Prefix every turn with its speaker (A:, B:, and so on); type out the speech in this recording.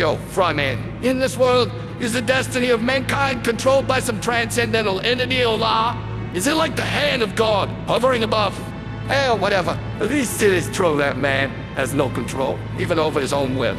A: Yo, Fryman, in this world, is the destiny of mankind controlled by some transcendental entity or law? Is it like the hand of God hovering above? Hell, whatever. At least it is true that man has no control, even over his own will.